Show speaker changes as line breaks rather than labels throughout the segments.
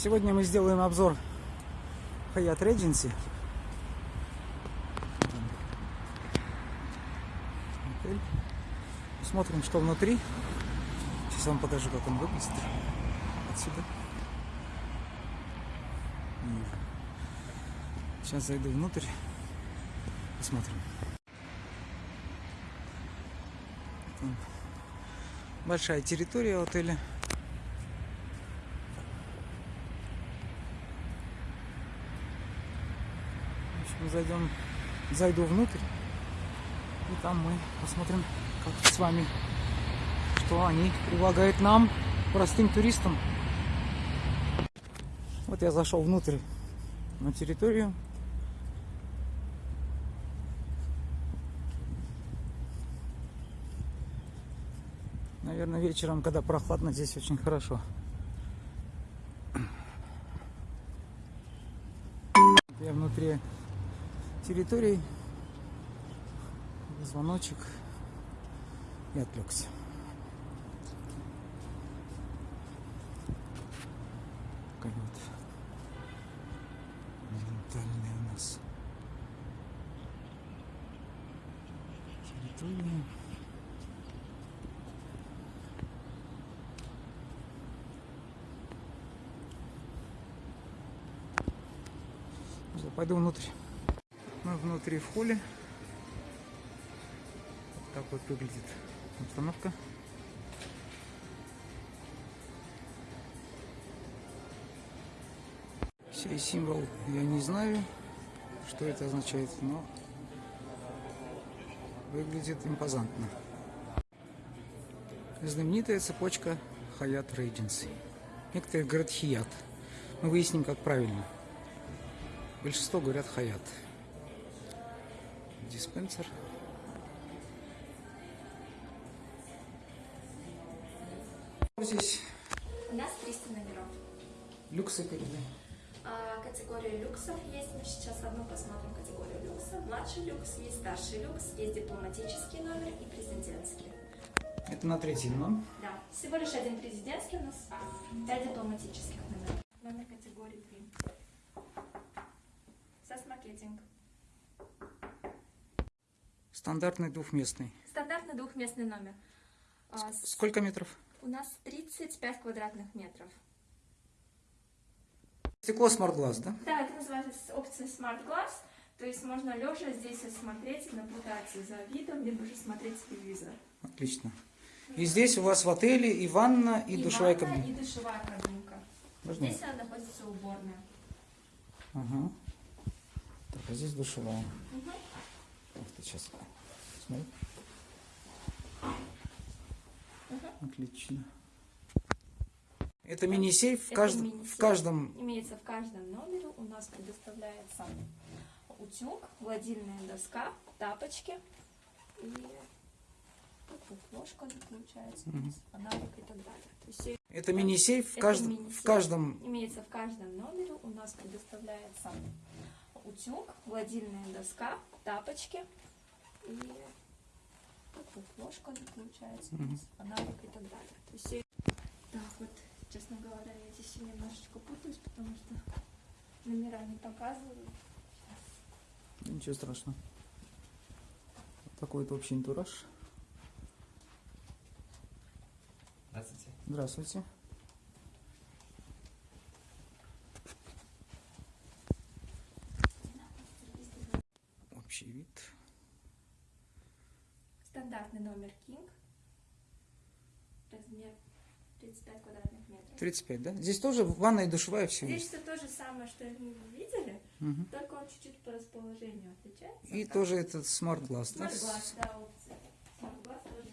Сегодня мы сделаем обзор Hyatt Regency. Отель. Что внутри. Сейчас вам покажу, как он выглядит. Отсюда. Сейчас зайду внутрь. Посмотрим. Большая территория отеля. В зайдем, зайду внутрь, и там мы посмотрим, как с вами, что они предлагают нам, простым туристам. Вот я зашел внутрь на территорию. Наверное, вечером, когда прохладно, здесь очень хорошо. Я внутри территории. Звоночек. И отвлекся. Такая вот у нас территория. Пойду внутрь. Мы внутри в холле. Вот так вот выглядит обстановка. Сей символ я не знаю, что это означает, но выглядит импозантно. Знаменитая цепочка Hyatt Regency. Некоторые говорят Hyatt. Мы выясним, как правильно. Большинство говорят Хаят. Диспенсер. Здесь
У нас 300 номеров.
люксы какие
А, категория люксов есть. Мы сейчас одну посмотрим категорию люкса. Младший люкс, есть старший люкс, есть дипломатический номер и президентский.
Это на третий дном.
Да, всего лишь один президентский у нас, пять дипломатических номеров. Номер категории 3. Сас-маркетинг.
Стандартный двухместный.
Стандартный двухместный номер. А, с-
Сколько метров?
У нас 35 квадратных метров.
Стекло Smart Glass, да?
Да, это называется опция Smart Glass. То есть можно лежа здесь смотреть и наблюдать за видом, либо же смотреть телевизор.
Отлично. И здесь у вас в отеле и ванна, и, душевая
ванна,
кабина.
И душевая кабинка.
Можно?
Здесь она находится уборная.
Ага. Так, а здесь душевая.
Мгм.
Ты, сейчас. Смотри. Отлично. Это мини-сейф в, кажд-
мини-сейф.
в каждом
Имеется в каждом номере. У нас предоставляется утюг, гладильная доска, тапочки и ложка получается, у нас, фонарик и так далее. То есть
Это мини-сейф в,
Это
кажд-
мини-сейф.
в каждом
имеется в каждом номере. У нас предоставляется утюг, гладильная доска, тапочки и тут ложка получается, у нас, фонарик и так далее. То есть так вот, честно говоря, я здесь немножечко путаюсь, потому что номера не показывают.
Ничего страшного. Вот Такой вот общий антураж.
Здравствуйте.
Здравствуйте. Общий вид.
Стандартный номер King. Размер 35 квадратных метров.
35, да? Здесь тоже ванна и душевая все
Здесь все то же самое, что мы видели,
Мгм.
только он чуть-чуть по расположению отличается.
И тоже этот smart glass, да?
Smart glass, да, опция. Smart glass тоже.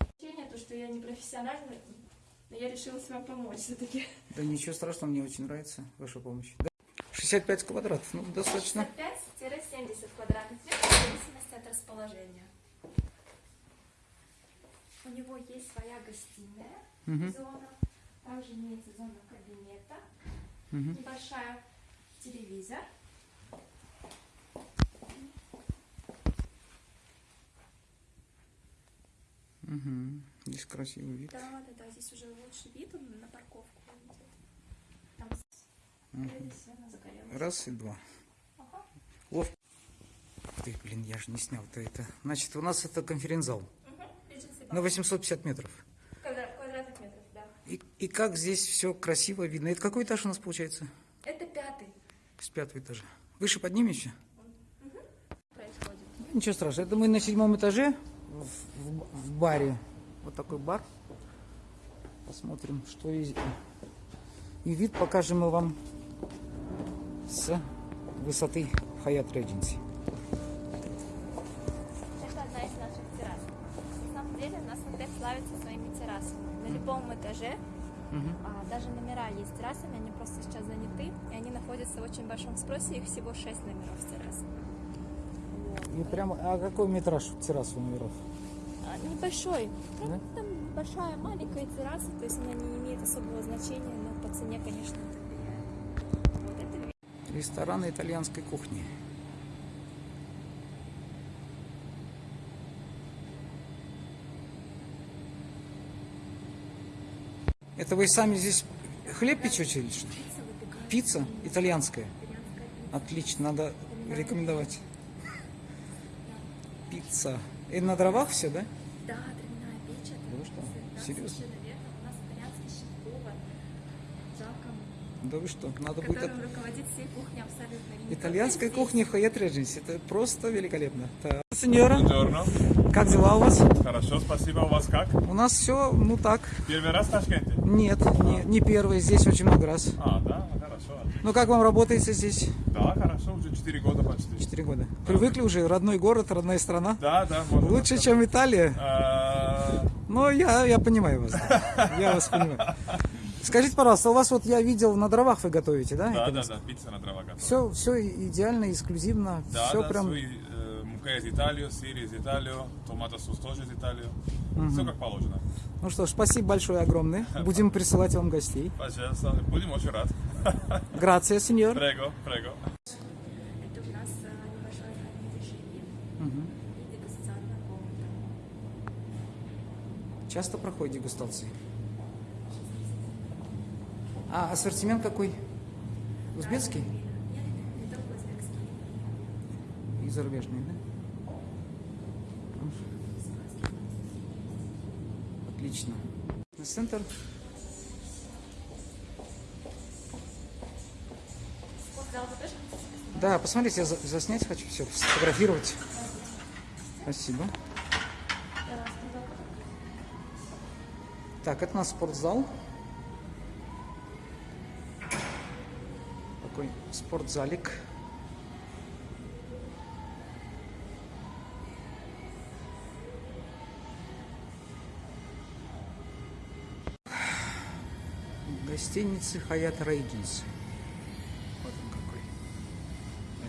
Ощущение, то, что я не профессиональная, но я решила вам помочь все-таки.
Да ничего страшного, мне очень нравится ваша помощь. Да. 65 квадратов, ну достаточно.
65-70 квадратных метров в зависимости от расположения. У него есть своя гостиная
Мгм.
зона, также имеется зона кабинета,
Мгм.
небольшая телевизор.
Здесь красивый вид.
Да, да, да, здесь уже лучший вид, он на парковку идет. Там загорелась.
Раз и два.
Ага.
Ловко. Ты, блин, я же не снял-то это. Значит, у нас это конференц-зал
Угу.
На
Bar.
850 метров.
Квадра- квадратных метров, да.
И, и как здесь все красиво видно. Это какой этаж у нас получается?
Это пятый
С пятого этажа. Выше поднимемся?
происходит.
Ничего страшного. Это мы на седьмом этаже в, в- в баре. Вот такой бар. Посмотрим, что и, и вид покажем мы вам с высоты Hyatt Regency.
Это одна из наших террас. На самом деле у нас отель славится своими террасами. На любом этаже, а, даже номера есть с террасами, они просто сейчас заняты, и они находятся в очень большом спросе, их всего 6 номеров с террасами.
И прямо, а какой метраж террас у номеров?
Небольшой. Ну,
Да?
Там большая, маленькая терраса, то есть она не имеет особого значения, но по цене, конечно, это влияет. Вот это.
Рестораны итальянской кухни. Это вы сами здесь хлеб печете или что?
Пицца
итальянская. Отлично, надо рекомендовать. Пицца. И на дровах все, да?
Да, травяная печь. это
Да вы что? Серьезно?
верно. У нас итальянский шеф-повар
Да вы что, надо будет...
которым руководит всей кухней абсолютно. И
Итальянская кухня в Hyatt Regency. Это просто великолепно. Так. Сеньора, как дела у вас?
Хорошо, спасибо. У вас как?
У нас все, ну так.
Первый раз в Ташкенте?
Нет, не, не первый, здесь очень много раз.
А, да, хорошо.
Ну как вам работается здесь?
Да, хорошо, уже 4 года почти.
Четыре года. Привыкли уже, родной город, родная страна.
Да, да, можно
Лучше, чем Италия.
А,
Но я, я понимаю вас. да. Я вас понимаю. Скажите, пожалуйста, у вас вот я видел на дровах вы готовите, да?
Да, да, да, пицца на дрова готова.
Все, все идеально, эксклюзивно.
Да,
все
да,
прям.
свой, э, мука из Италии, сыр из Италии, томатосос тоже из Италии. Все как положено.
Ну что ж, спасибо большое огромное. Будем присылать вам гостей.
Пожалуйста, будем очень рад.
Грация, сеньор.
Прего, прего.
Это у нас небольшое разрешение и дегустационная комната.
Часто проходит дегустации? А ассортимент какой? Узбекский
Нет, не только узбекский.
и зарубежный, да? Отлично. На центр.
Спортзал вы тоже хотите?
Да, посмотрите, я за- заснять хочу все, сфотографировать. Спасибо. Так, это у нас спортзал. Такой спортзалик. Гостиницы Хаят Рейгинс.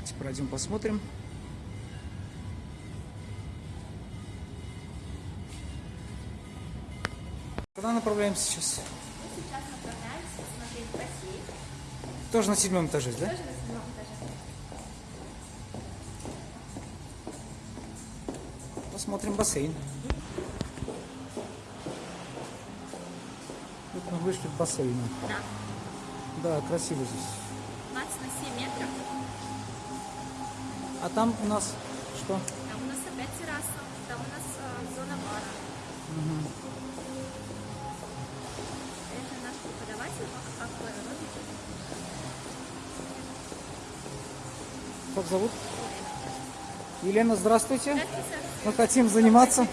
Давайте пройдем посмотрим. Куда направляемся сейчас?
Мы сейчас направляемся посмотреть бассейн.
Тоже на седьмом этаже, да?
Тоже на седьмом этаже.
Посмотрим бассейн. Вот мы вышли к бассейну.
Да.
Да, красиво здесь.
20 на 7 метров.
А там у нас что?
Там у нас опять терраса. Там у нас а, зона бара. Это наш преподаватель.
Как зовут? Елена, здравствуйте.
Здравствуйте.
Мы хотим заниматься.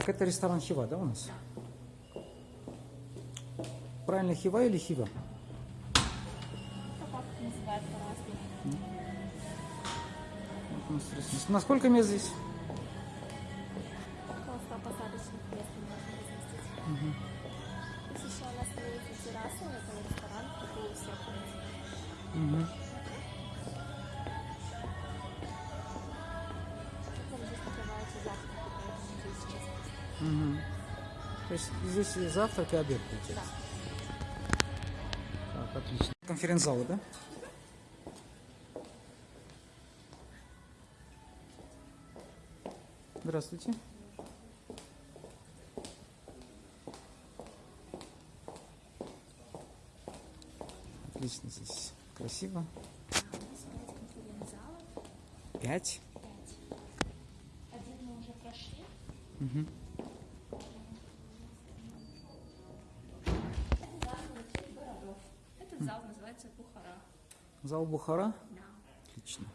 Так, это ресторан Хива, да, у нас? Правильно, Хива или Хива?
Как называют по-разному.
Здесь и завтрак, и обед получается. Так, отлично. Конференц-залы, да? Здравствуйте. Отлично здесь. Красиво.
Пять
Пять.
Один мы уже прошли.
Мгм.
Зал Бухара. Да.
Отлично.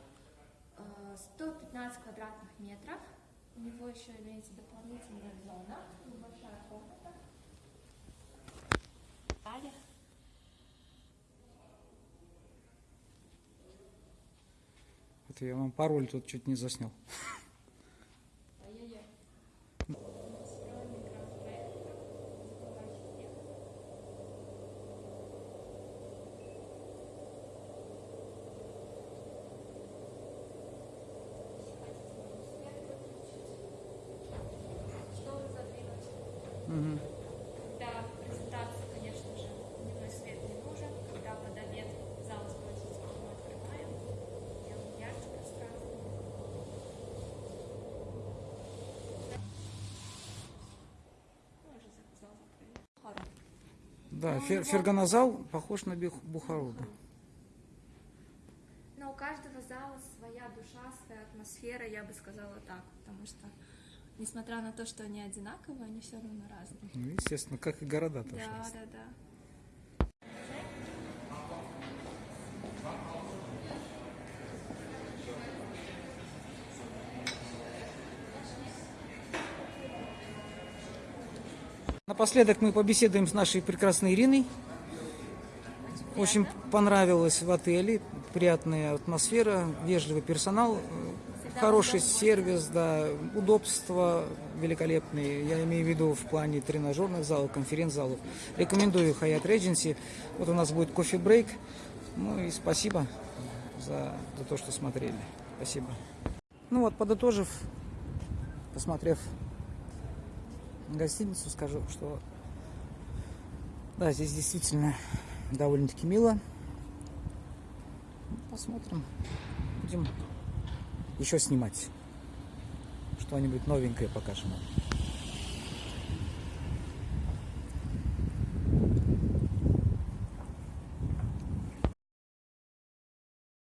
Э, 115 квадратных метров. У него еще имеется дополнительная зона, небольшая комната. Далее.
Это я вам пароль тут чуть не заснял.
Когда презентация, конечно же, дневной свет не нужен. Когда под обед зал спросится, мы открываем. Делаем ярче пространство. Мы уже за- зал закрыли. Хорошо.
Да,
Ну,
фер- ферганазал похож на Бухару. да.
Но у каждого зала своя душа, своя атмосфера, я бы сказала так, потому что, несмотря на то, что они одинаковые, они все равно разные.
Ну, естественно, как и города тоже.
Да, да, да.
Напоследок мы побеседуем с нашей прекрасной Ириной. Очень понравилось в отеле, приятная атмосфера, вежливый персонал, хороший сервис, да, удобства великолепные. Я имею в виду в плане тренажерных залов, конференц-залов. Рекомендую Hyatt Regency. Вот у нас будет кофе-брейк. Ну и спасибо за, за то, что смотрели. Спасибо. Ну вот, подытожив, посмотрев гостиницу, скажу, что да, здесь действительно довольно-таки мило. Посмотрим. Будем еще снимать. Что-нибудь новенькое покажем. вам.